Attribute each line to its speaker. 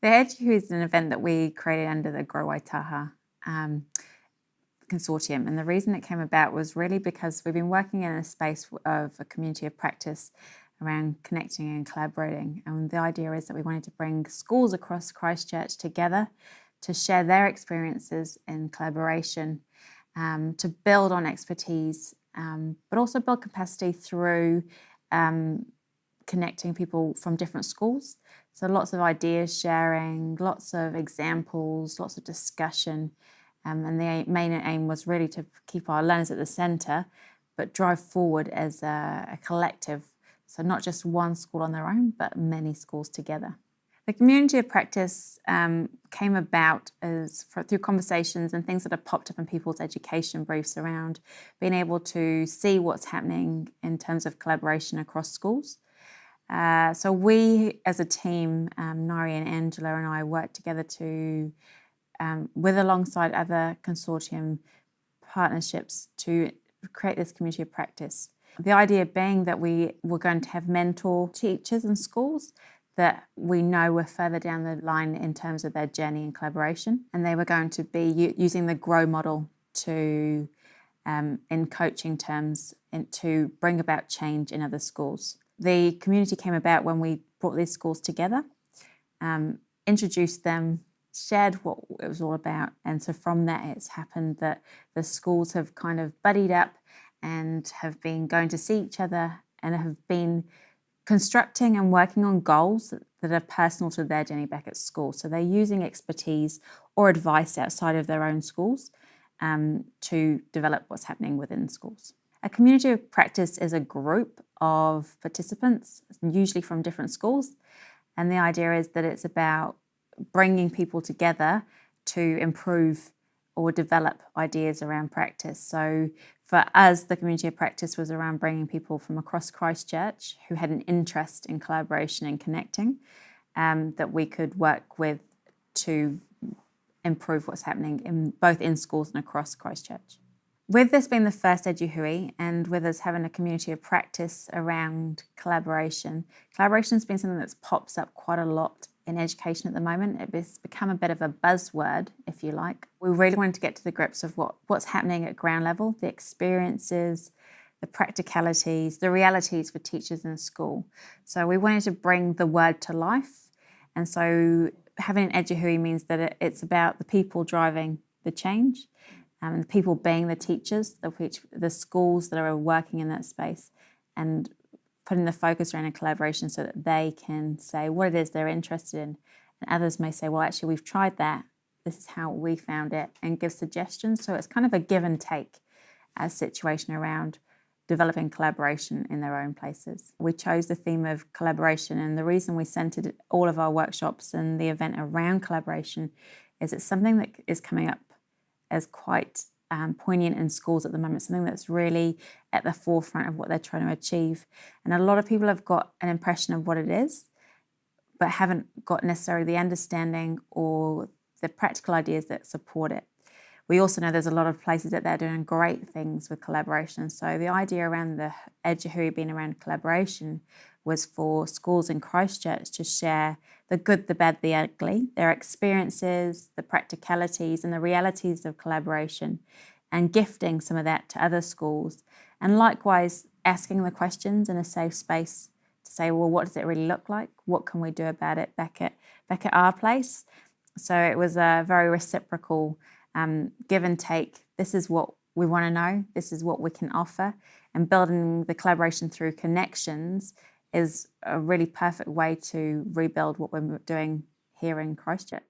Speaker 1: The Eduhui is an event that we created under the Grow Waitaha um, consortium. And the reason it came about was really because we've been working in a space of a community of practice around connecting and collaborating. And the idea is that we wanted to bring schools across Christchurch together to share their experiences in collaboration, um, to build on expertise, um, but also build capacity through um, connecting people from different schools. So lots of ideas sharing, lots of examples, lots of discussion. Um, and the main aim was really to keep our learners at the centre, but drive forward as a, a collective. So not just one school on their own, but many schools together. The community of practice um, came about as for, through conversations and things that have popped up in people's education briefs around being able to see what's happening in terms of collaboration across schools. Uh, so we, as a team, um, Nari and Angela and I worked together to, um, with alongside other consortium partnerships to create this community of practice. The idea being that we were going to have mentor teachers in schools that we know were further down the line in terms of their journey and collaboration. And they were going to be using the GROW model to, um, in coaching terms, in, to bring about change in other schools. The community came about when we brought these schools together, um, introduced them, shared what it was all about. And so from that, it's happened that the schools have kind of buddied up and have been going to see each other and have been constructing and working on goals that are personal to their journey back at school. So they're using expertise or advice outside of their own schools um, to develop what's happening within schools. A community of practice is a group of participants, usually from different schools. And the idea is that it's about bringing people together to improve or develop ideas around practice. So for us, the community of practice was around bringing people from across Christchurch who had an interest in collaboration and connecting um, that we could work with to improve what's happening in both in schools and across Christchurch. With this being the first Eduhui and with us having a community of practice around collaboration, collaboration has been something that's pops up quite a lot in education at the moment. It's become a bit of a buzzword, if you like. We really wanted to get to the grips of what, what's happening at ground level, the experiences, the practicalities, the realities for teachers in school. So we wanted to bring the word to life. And so having an Eduhui means that it's about the people driving the change um, and the people being the teachers, of which the schools that are working in that space and putting the focus around a collaboration so that they can say what it is they're interested in. And others may say, well, actually, we've tried that. This is how we found it and give suggestions. So it's kind of a give and take as situation around developing collaboration in their own places. We chose the theme of collaboration and the reason we centered all of our workshops and the event around collaboration is it's something that is coming up as quite um, poignant in schools at the moment, something that's really at the forefront of what they're trying to achieve. And a lot of people have got an impression of what it is, but haven't got necessarily the understanding or the practical ideas that support it. We also know there's a lot of places that they're doing great things with collaboration. So the idea around the Eduhui being around collaboration was for schools in Christchurch to share the good, the bad, the ugly, their experiences, the practicalities and the realities of collaboration and gifting some of that to other schools. And likewise, asking the questions in a safe space to say, well, what does it really look like? What can we do about it back at, back at our place? So it was a very reciprocal um, give and take. This is what we want to know. This is what we can offer. And building the collaboration through connections is a really perfect way to rebuild what we're doing here in Christchurch.